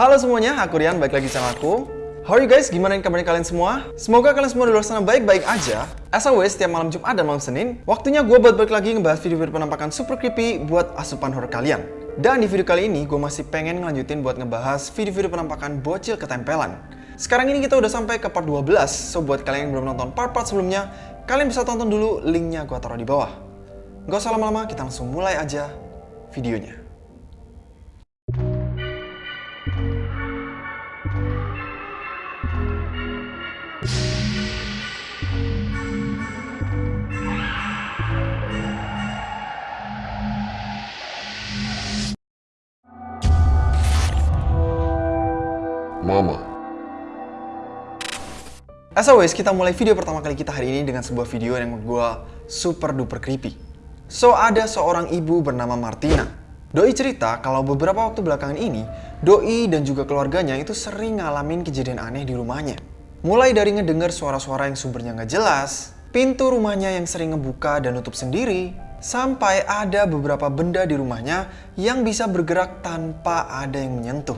Halo semuanya, aku Rian, balik lagi sama aku. How are you guys? Gimana kabarnya kalian semua? Semoga kalian semua di luar sana baik-baik aja. As always, setiap malam Jumat dan malam Senin, waktunya gue buat balik lagi ngebahas video-video penampakan super creepy buat asupan horror kalian. Dan di video kali ini, gue masih pengen ngelanjutin buat ngebahas video-video penampakan bocil ketempelan. Sekarang ini kita udah sampai ke part 12, so buat kalian yang belum nonton part-part sebelumnya, kalian bisa tonton dulu linknya gue taruh di bawah. Gak usah lama-lama, kita langsung mulai aja videonya. As always, kita mulai video pertama kali kita hari ini dengan sebuah video yang menurut gue super duper creepy. So, ada seorang ibu bernama Martina. Doi cerita kalau beberapa waktu belakangan ini, Doi dan juga keluarganya itu sering ngalamin kejadian aneh di rumahnya. Mulai dari ngedengar suara-suara yang sumbernya nggak jelas, pintu rumahnya yang sering ngebuka dan nutup sendiri, sampai ada beberapa benda di rumahnya yang bisa bergerak tanpa ada yang menyentuh.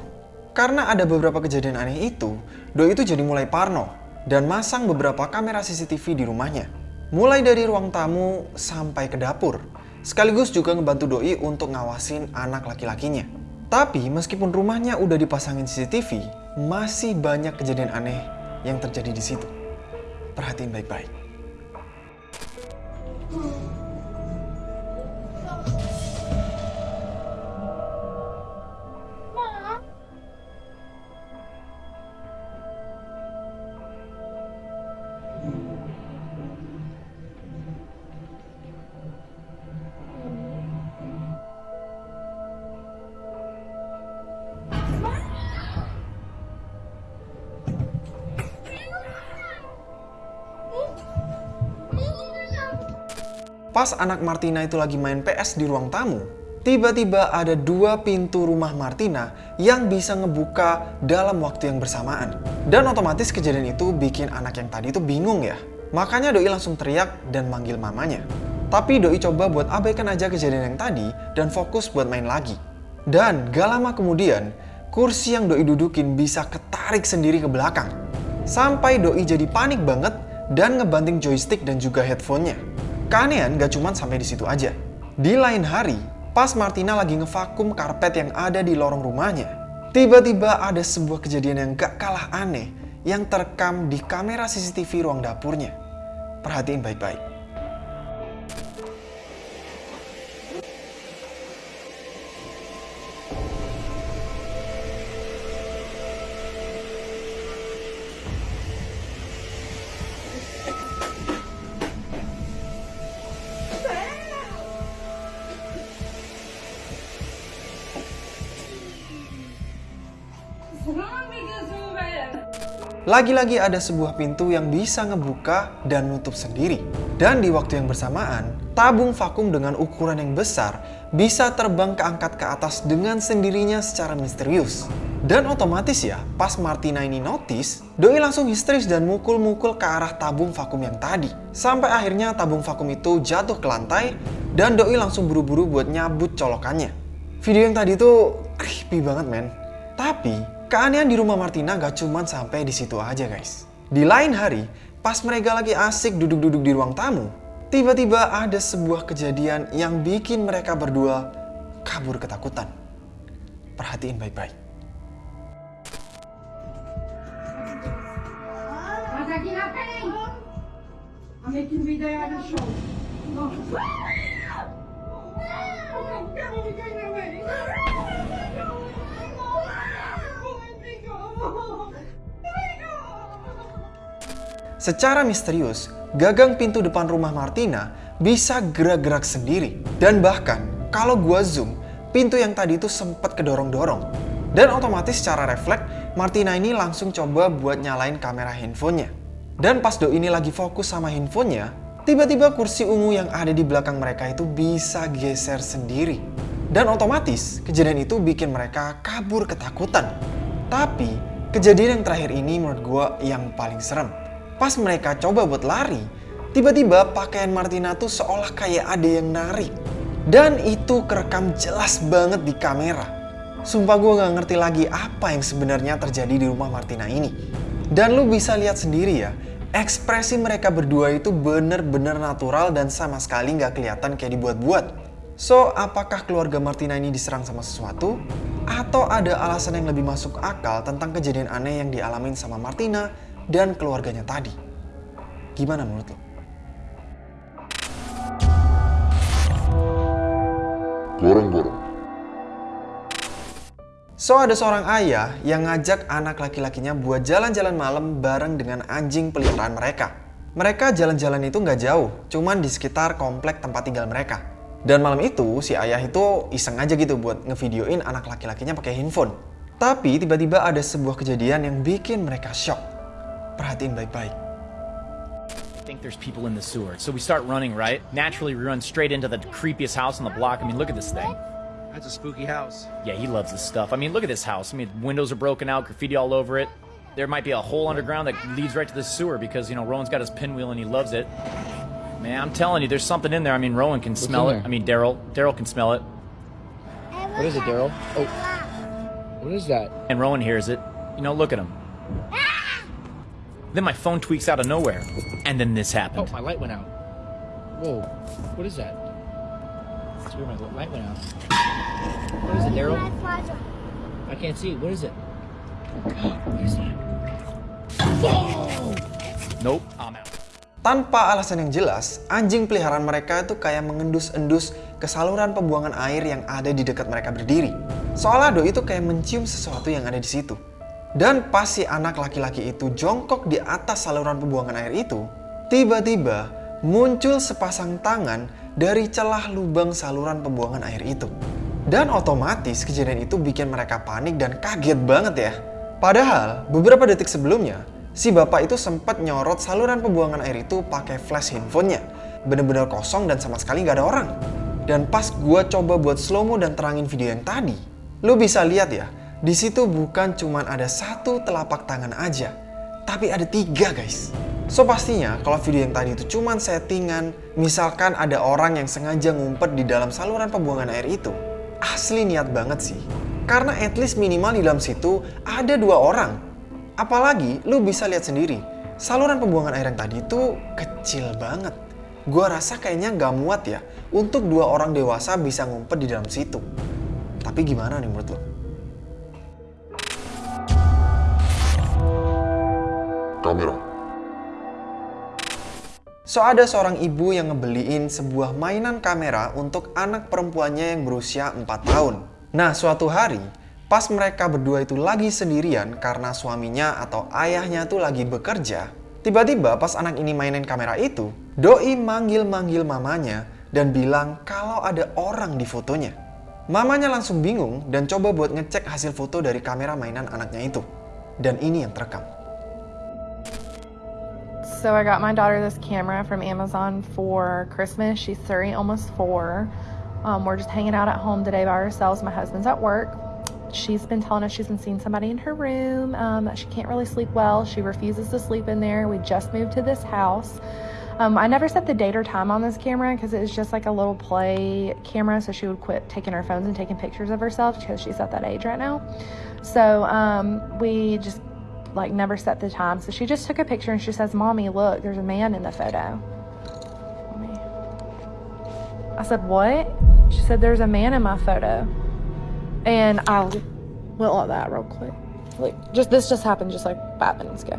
Karena ada beberapa kejadian aneh itu, Doi itu jadi mulai parno dan masang beberapa kamera CCTV di rumahnya. Mulai dari ruang tamu sampai ke dapur. Sekaligus juga ngebantu Doi untuk ngawasin anak laki-lakinya. Tapi meskipun rumahnya udah dipasangin CCTV, masih banyak kejadian aneh yang terjadi di situ. Perhatiin baik-baik. Pas anak Martina itu lagi main PS di ruang tamu, tiba-tiba ada dua pintu rumah Martina yang bisa ngebuka dalam waktu yang bersamaan. Dan otomatis kejadian itu bikin anak yang tadi itu bingung ya. Makanya Doi langsung teriak dan manggil mamanya. Tapi Doi coba buat abaikan aja kejadian yang tadi dan fokus buat main lagi. Dan gak lama kemudian, kursi yang Doi dudukin bisa ketarik sendiri ke belakang. Sampai Doi jadi panik banget dan ngebanting joystick dan juga headphone-nya. Keanehan gak cuma sampai di situ aja. Di lain hari, pas Martina lagi ngevakum karpet yang ada di lorong rumahnya, tiba-tiba ada sebuah kejadian yang gak kalah aneh yang terekam di kamera CCTV ruang dapurnya. Perhatiin baik-baik. Lagi-lagi ada sebuah pintu yang bisa ngebuka dan nutup sendiri. Dan di waktu yang bersamaan, tabung vakum dengan ukuran yang besar bisa terbang keangkat ke atas dengan sendirinya secara misterius. Dan otomatis ya, pas Martina ini notice, Doi langsung histeris dan mukul-mukul ke arah tabung vakum yang tadi. Sampai akhirnya tabung vakum itu jatuh ke lantai dan Doi langsung buru-buru buat nyabut colokannya. Video yang tadi tuh creepy banget men. Tapi Keanehan di rumah Martina gak cuma sampai di situ aja guys. Di lain hari, pas mereka lagi asik duduk-duduk di ruang tamu, tiba-tiba ada sebuah kejadian yang bikin mereka berdua kabur ketakutan. Perhatiin baik-baik. Secara misterius, gagang pintu depan rumah Martina bisa gerak-gerak sendiri. Dan bahkan, kalau gua zoom, pintu yang tadi itu sempat kedorong-dorong. Dan otomatis secara refleks, Martina ini langsung coba buat nyalain kamera handphonenya. Dan pas Do ini lagi fokus sama handphonenya, tiba-tiba kursi ungu yang ada di belakang mereka itu bisa geser sendiri. Dan otomatis, kejadian itu bikin mereka kabur ketakutan. Tapi, kejadian yang terakhir ini menurut gue yang paling serem. Pas mereka coba buat lari, tiba-tiba pakaian Martina tuh seolah kayak ada yang narik. Dan itu kerekam jelas banget di kamera. Sumpah gue gak ngerti lagi apa yang sebenarnya terjadi di rumah Martina ini. Dan lu bisa lihat sendiri ya, ekspresi mereka berdua itu bener-bener natural dan sama sekali gak kelihatan kayak dibuat-buat. So, apakah keluarga Martina ini diserang sama sesuatu? Atau ada alasan yang lebih masuk akal tentang kejadian aneh yang dialamin sama Martina dan keluarganya tadi? Gimana menurut lo? Gorong-gorong. So ada seorang ayah yang ngajak anak laki-lakinya buat jalan-jalan malam bareng dengan anjing peliharaan mereka. Mereka jalan-jalan itu nggak jauh, cuman di sekitar komplek tempat tinggal mereka. Dan malam itu si ayah itu iseng aja gitu buat ngevideoin anak laki-lakinya pakai handphone. Tapi tiba-tiba ada sebuah kejadian yang bikin mereka shock. Perhatiin baik-baik. I think there's people in the sewer. So we start running, right? Naturally, we run straight into the creepiest house on the block. I mean, look at this thing. That's a spooky house. Yeah, he loves this stuff. I mean, look at this house. I mean, windows are broken out, graffiti all over it. There might be a hole underground that leads right to the sewer because, you know, Rowan's got his pinwheel and he loves it. Man, I'm telling you, there's something in there. I mean, Rowan can smell it. there? I mean, Daryl. Daryl can smell it. What is it, Daryl? Oh. What is that? And Rowan hears it. You know, look at him. Then my phone tweaks out of nowhere. And then this Oh, happened. my light went out. Whoa. What is that? It's weird, my light went out. What is it, Daryl? I can't see. What is it? What is that? Nope, I'm out. Tanpa alasan yang jelas, anjing peliharaan mereka itu kayak mengendus-endus ke saluran pembuangan air yang ada di dekat mereka berdiri. Seolah Doi itu kayak mencium sesuatu yang ada di situ. Dan pas si anak laki-laki itu jongkok di atas saluran pembuangan air itu, tiba-tiba muncul sepasang tangan dari celah lubang saluran pembuangan air itu. Dan otomatis kejadian itu bikin mereka panik dan kaget banget ya. Padahal beberapa detik sebelumnya, si bapak itu sempat nyorot saluran pembuangan air itu pakai flash handphonenya. Bener-bener kosong dan sama sekali nggak ada orang. Dan pas gua coba buat slow mo dan terangin video yang tadi, lu bisa lihat ya, di situ bukan cuman ada satu telapak tangan aja, tapi ada tiga guys. So pastinya kalau video yang tadi itu cuman settingan, misalkan ada orang yang sengaja ngumpet di dalam saluran pembuangan air itu, asli niat banget sih. Karena at least minimal di dalam situ ada dua orang. Apalagi lu bisa lihat sendiri, saluran pembuangan air yang tadi itu kecil banget. Gua rasa kayaknya nggak muat ya untuk dua orang dewasa bisa ngumpet di dalam situ. Tapi gimana nih menurut lo? Kamera. So ada seorang ibu yang ngebeliin sebuah mainan kamera untuk anak perempuannya yang berusia 4 tahun. Nah suatu hari, pas mereka berdua itu lagi sendirian karena suaminya atau ayahnya tuh lagi bekerja, tiba-tiba pas anak ini mainin kamera itu, Doi manggil-manggil mamanya dan bilang kalau ada orang di fotonya. Mamanya langsung bingung dan coba buat ngecek hasil foto dari kamera mainan anaknya itu. Dan ini yang terekam. So I got my daughter this camera from Amazon for Christmas. She's three, almost four. Um, we're just hanging out at home today by ourselves. My husband's at work. She's been telling us she's been seeing somebody in her room. Um, she can't really sleep well. She refuses to sleep in there. We just moved to this house. Um, I never set the date or time on this camera because it's just like a little play camera. So she would quit taking her phones and taking pictures of herself because she's at that age right now. So um, we just like never set the time. So she just took a picture and she says, Mommy, look, there's a man in the photo. I said, What? She said, There's a man in my photo. And I went like that real quick. Like, just this just happened just like five minutes ago.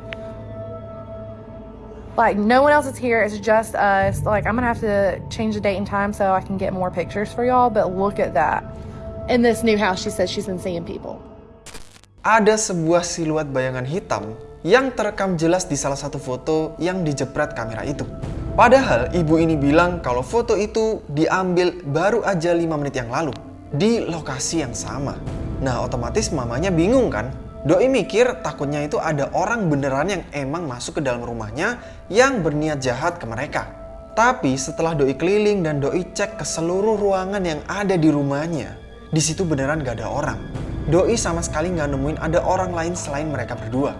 Like, no one else is here. It's just us. Like, I'm gonna have to change the date and time so I can get more pictures for y'all. But look at that. In this new house, she says she's been seeing people. Ada sebuah siluet bayangan hitam yang terekam jelas di salah satu foto yang dijepret kamera itu. Padahal ibu ini bilang kalau foto itu diambil baru aja 5 menit yang lalu di lokasi yang sama. Nah otomatis mamanya bingung kan? Doi mikir takutnya itu ada orang beneran yang emang masuk ke dalam rumahnya yang berniat jahat ke mereka. Tapi setelah Doi keliling dan Doi cek ke seluruh ruangan yang ada di rumahnya, di situ beneran gak ada orang. Doi sama sekali nggak nemuin ada orang lain selain mereka berdua.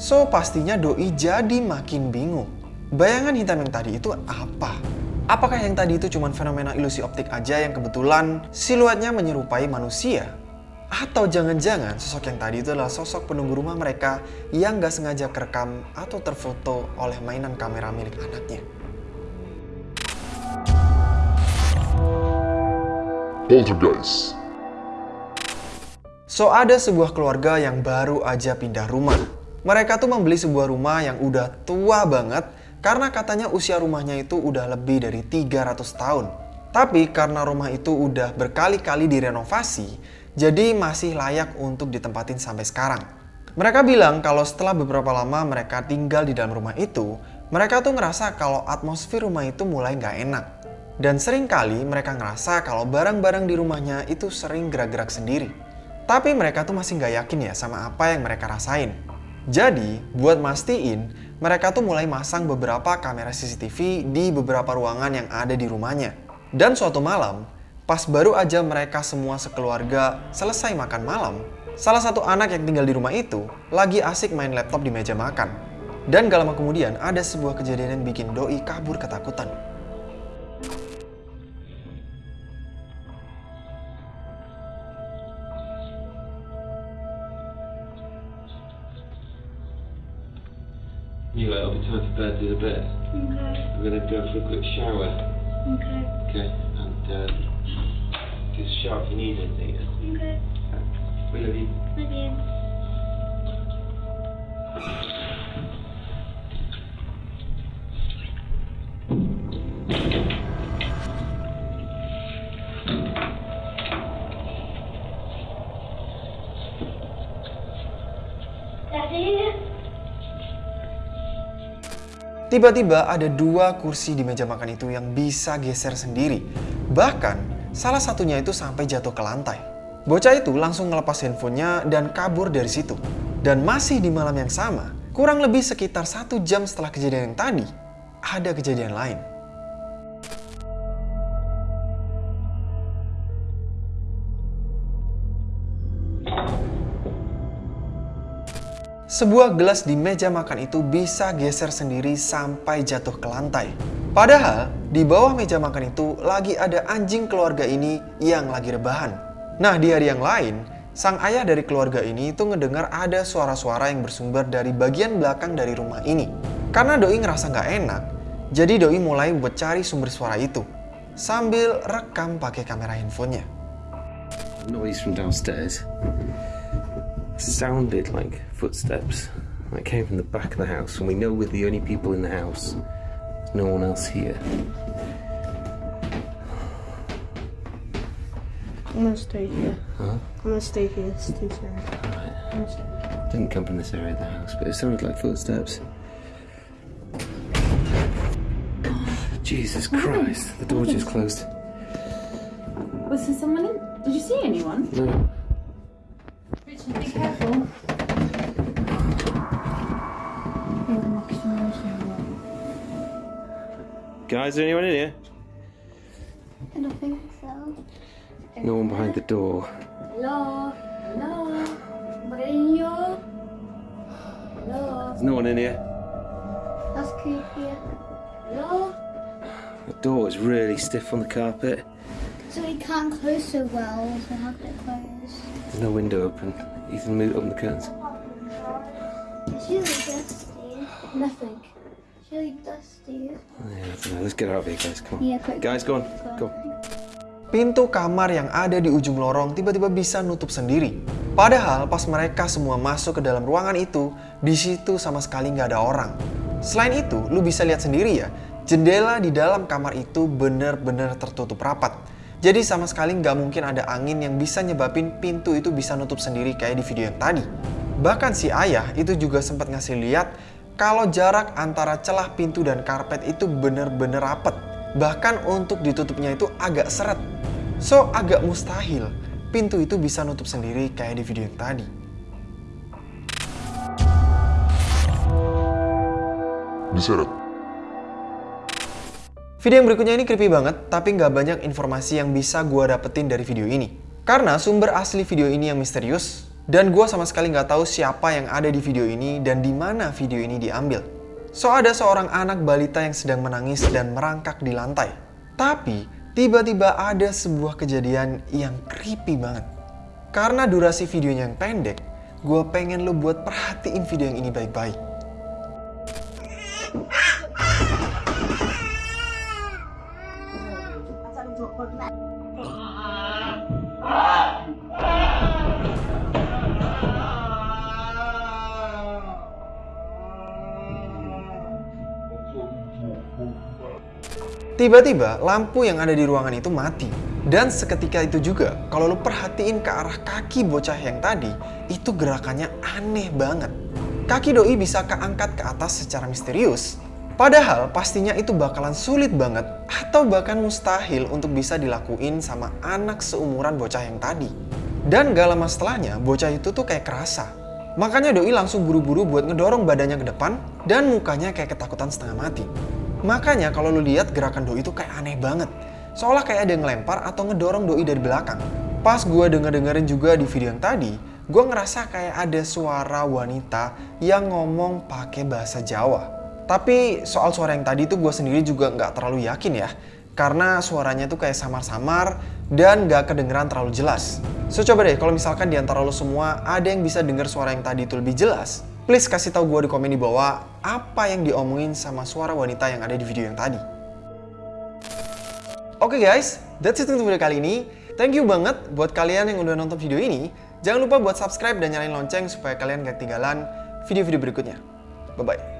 So pastinya Doi jadi makin bingung. Bayangan hitam yang tadi itu apa? Apakah yang tadi itu cuma fenomena ilusi optik aja yang kebetulan siluetnya menyerupai manusia? Atau jangan-jangan sosok yang tadi itu adalah sosok penunggu rumah mereka yang gak sengaja kerekam atau terfoto oleh mainan kamera milik anaknya. Poltergeist. So ada sebuah keluarga yang baru aja pindah rumah. Mereka tuh membeli sebuah rumah yang udah tua banget karena katanya usia rumahnya itu udah lebih dari 300 tahun. Tapi karena rumah itu udah berkali-kali direnovasi, jadi masih layak untuk ditempatin sampai sekarang. Mereka bilang kalau setelah beberapa lama mereka tinggal di dalam rumah itu, mereka tuh ngerasa kalau atmosfer rumah itu mulai nggak enak. Dan sering kali mereka ngerasa kalau barang-barang di rumahnya itu sering gerak-gerak sendiri. Tapi mereka tuh masih nggak yakin ya sama apa yang mereka rasain. Jadi, buat mastiin, mereka tuh mulai masang beberapa kamera CCTV di beberapa ruangan yang ada di rumahnya. Dan suatu malam, pas baru aja mereka semua sekeluarga selesai makan malam, salah satu anak yang tinggal di rumah itu lagi asik main laptop di meja makan. Dan gak lama kemudian ada sebuah kejadian yang bikin Doi kabur ketakutan. Time for bed, do the bit. Okay. I'm gonna go for a quick shower, Okay. okay? And uh, just shout if you need anything. Okay. We love you. Love you. Tiba-tiba ada dua kursi di meja makan itu yang bisa geser sendiri. Bahkan, salah satunya itu sampai jatuh ke lantai. Bocah itu langsung ngelepas handphonenya dan kabur dari situ. Dan masih di malam yang sama, kurang lebih sekitar satu jam setelah kejadian yang tadi, ada kejadian lain. Sebuah gelas di meja makan itu bisa geser sendiri sampai jatuh ke lantai. Padahal di bawah meja makan itu lagi ada anjing keluarga ini yang lagi rebahan. Nah di hari yang lain, sang ayah dari keluarga ini itu ngedengar ada suara-suara yang bersumber dari bagian belakang dari rumah ini. Karena Doi ngerasa nggak enak, jadi Doi mulai buat cari sumber suara itu. Sambil rekam pakai kamera handphonenya. Noise from downstairs. Sounded like footsteps. It came from the back of the house, and we know we're the only people in the house. There's no one else here. I'm gonna stay here. Huh? I'm gonna stay here. It's too scary. I'm stay here. Didn't come from this area of the house, but it sounded like footsteps. Jesus Christ, the door just closed. Was there someone in? Did you see anyone? No. Richard, be careful. Guys, is there anyone in here? I don't think so. No one behind the door. Hello? Hello? Mourinho? Hello? There's no one in here. That's creepy. Hello? The door is really stiff on the carpet. So we can't close so well, so how can it close? There's no window open. Ethan, move open the curtains. It's really dusty. Nothing. It's really dusty. Yeah, I don't know. Let's get out of here, guys. Come on. Yeah, quick. Guys, go on. Go. Pintu kamar yang ada di ujung lorong tiba-tiba bisa nutup sendiri. Padahal pas mereka semua masuk ke dalam ruangan itu, di situ sama sekali nggak ada orang. Selain itu, lu bisa lihat sendiri ya, jendela di dalam kamar itu bener-bener tertutup rapat. Jadi sama sekali nggak mungkin ada angin yang bisa nyebabin pintu itu bisa nutup sendiri kayak di video yang tadi. Bahkan si ayah itu juga sempat ngasih lihat kalau jarak antara celah pintu dan karpet itu bener-bener rapet. Bahkan untuk ditutupnya itu agak seret. So agak mustahil pintu itu bisa nutup sendiri kayak di video yang tadi. Diseret. Video yang berikutnya ini creepy banget, tapi nggak banyak informasi yang bisa gue dapetin dari video ini. Karena sumber asli video ini yang misterius, dan gue sama sekali nggak tahu siapa yang ada di video ini dan di mana video ini diambil. So ada seorang anak balita yang sedang menangis dan merangkak di lantai. Tapi tiba-tiba ada sebuah kejadian yang creepy banget. Karena durasi videonya yang pendek, gue pengen lo buat perhatiin video yang ini baik-baik. Tiba-tiba lampu yang ada di ruangan itu mati. Dan seketika itu juga, kalau lu perhatiin ke arah kaki bocah yang tadi, itu gerakannya aneh banget. Kaki doi bisa keangkat ke atas secara misterius. Padahal pastinya itu bakalan sulit banget atau bahkan mustahil untuk bisa dilakuin sama anak seumuran bocah yang tadi. Dan gak lama setelahnya, bocah itu tuh kayak kerasa. Makanya doi langsung buru-buru buat ngedorong badannya ke depan dan mukanya kayak ketakutan setengah mati. Makanya kalau lu lihat gerakan doi itu kayak aneh banget. Seolah kayak ada yang ngelempar atau ngedorong doi dari belakang. Pas gue denger-dengerin juga di video yang tadi, gue ngerasa kayak ada suara wanita yang ngomong pakai bahasa Jawa. Tapi soal suara yang tadi tuh gue sendiri juga nggak terlalu yakin ya. Karena suaranya tuh kayak samar-samar dan gak kedengeran terlalu jelas. So coba deh kalau misalkan di antara lo semua ada yang bisa denger suara yang tadi itu lebih jelas, please kasih tahu gue di komen di bawah apa yang diomongin sama suara wanita yang ada di video yang tadi. Oke okay guys, that's it untuk video kali ini. Thank you banget buat kalian yang udah nonton video ini. Jangan lupa buat subscribe dan nyalain lonceng supaya kalian gak ketinggalan video-video berikutnya. Bye-bye.